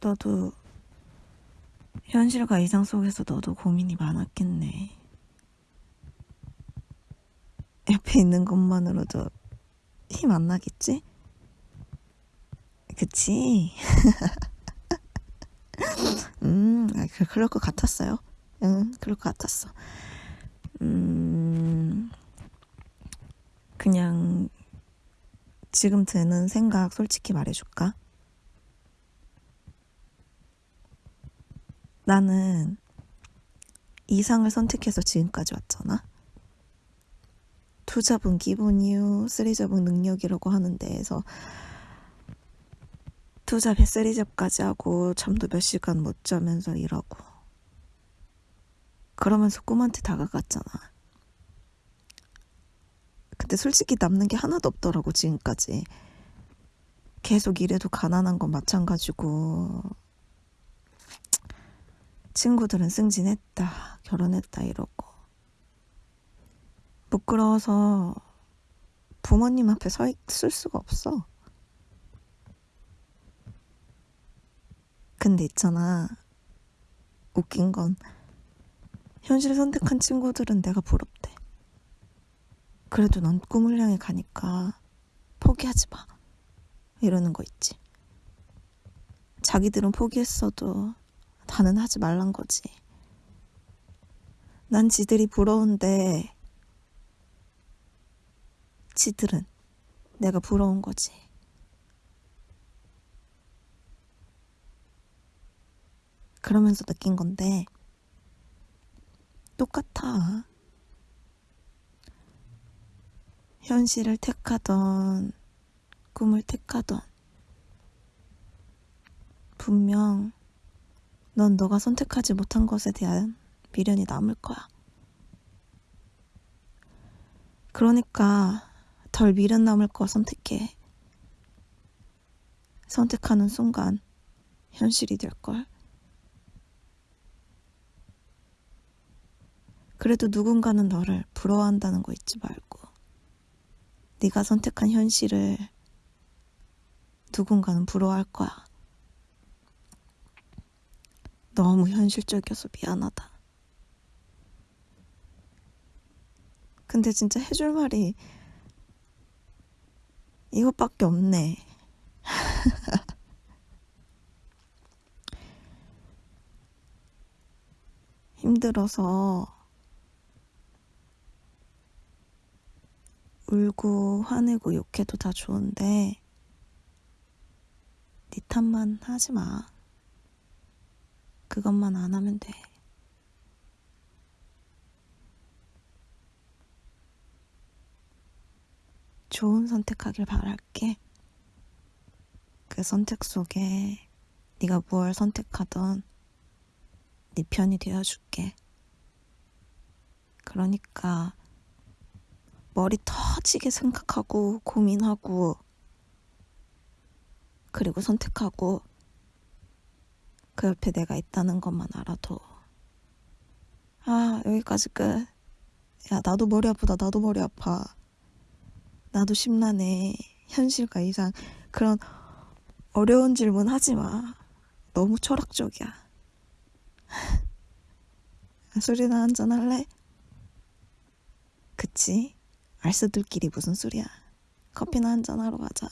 너도 현실과 이상 속에서 너도 고민이 많았겠네. 옆에 있는 것만으로도 힘 안 나겠지? 그치? 음, 아, 그, 그럴 것 같았어요. 응, 그럴 것 같았어. 음, 그냥 지금 드는 생각 솔직히 말해줄까? 나는 이상을 선택해서 지금까지 왔잖아. 투잡은 기본이요, 쓰리잡은 능력이라고 하는 데에서 투잡에 쓰리잡까지 하고 잠도 몇 시간 못 자면서 일하고 그러면서 꿈한테 다가갔잖아. 근데 솔직히 남는 게 하나도 없더라고 지금까지. 계속 일해도 가난한 건 마찬가지고 친구들은 승진했다, 결혼했다 이러고 부끄러워서 부모님 앞에 서 있을 수가 없어. 근데 있잖아. 웃긴 건 현실 선택한 친구들은 내가 부럽대. 그래도 넌 꿈을 향해 가니까 포기하지 마. 이러는 거 있지. 자기들은 포기했어도 나는 하지 말란 거지. 난 지들이 부러운데 지들은 내가 부러운 거지. 그러면서 느낀 건데 똑같아. 현실을 택하던 꿈을 택하던 분명 넌 너가 선택하지 못한 것에 대한 미련이 남을 거야. 그러니까 덜 미련 남을 거 선택해. 선택하는 순간 현실이 될걸. 그래도 누군가는 너를 부러워한다는 거 잊지 말고 네가 선택한 현실을 누군가는 부러워할 거야. 너무 현실적이어서 미안하다. 근데 진짜 해줄 말이 이것밖에 없네. 힘들어서 울고 화내고 욕해도 다 좋은데 네 탓만 하지 마. 그것만 안 하면 돼. 좋은 선택하길 바랄게. 그 선택 속에 네가 무엇 선택하던 네 편이 되어줄게. 그러니까 머리 터지게 생각하고 고민하고 그리고 선택하고 그 옆에 내가 있다는 것만 알아도 아 여기까지 끝. 야 나도 머리 아프다 나도 머리 아파. 나도 심란해. 현실과 이상 그런 어려운 질문 하지 마. 너무 철학적이야. 술이나 한잔 할래? 그치? 알쓰들끼리 무슨 소리야. 커피나 한잔 하러 가자.